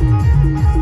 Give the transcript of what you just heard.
Música